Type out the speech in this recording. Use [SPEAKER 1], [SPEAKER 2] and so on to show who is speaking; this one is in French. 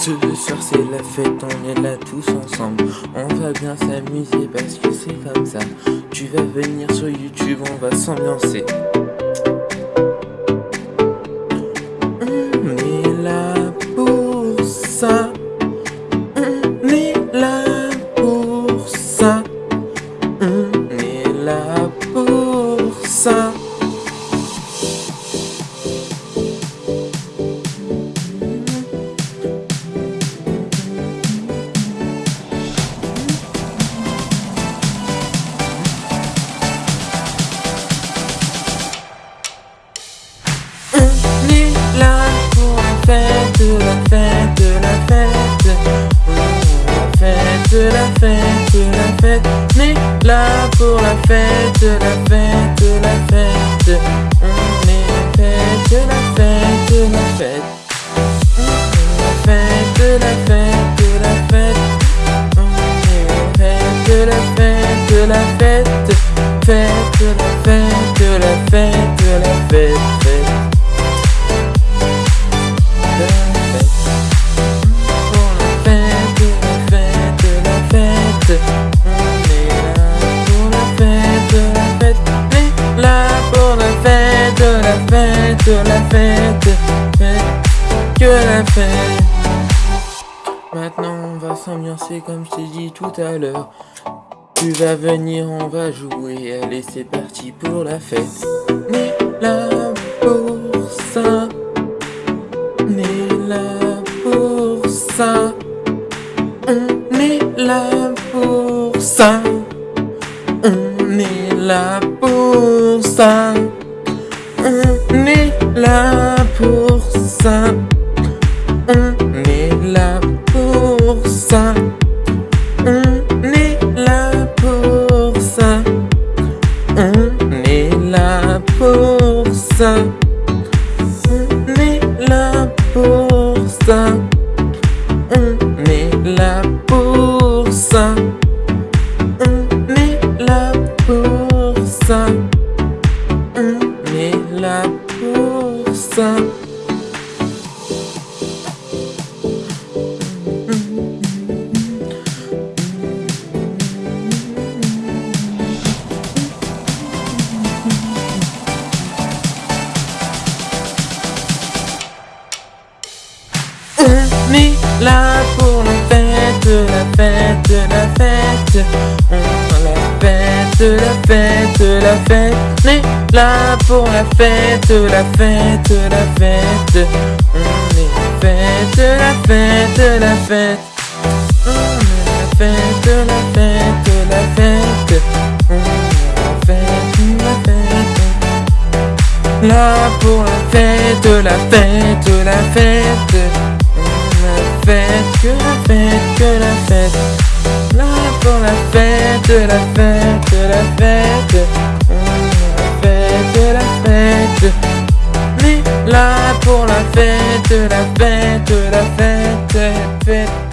[SPEAKER 1] Ce soir c'est la fête, on est là tous ensemble. On va bien s'amuser parce que c'est comme ça. Tu vas venir sur YouTube, on va s'ambiancer fête, la fête, la fête. On est là pour la fête, la fête, la fête. On est fête, la fête, la fête. La fête, la fête, la fête. On est fête, la fête, la fête. Fête, la fête, la fête, la fête, fête. la fête, que la fête. Maintenant on va s'ambiancer comme je t'ai dit tout à l'heure. Tu vas venir, on va jouer, allez c'est parti pour la fête. On est là pour ça, on est là pour ça, on est là pour ça, on est là pour ça. Là pour ça. On est là pour ça. Est là pour la fête, la fête, la fête. La fête, la fête, la fête. On est là pour la fête, la fête, la fête. On est fête, la fête, la fête. On est la fête, la fête, la fête. On la fête, la fête. Là pour la fête, la fête, la fête. On la fête, que la fête, que la fête. Là pour la fête, la fête, la fête. là pour la fête, la fête, la fête, fête que la fête.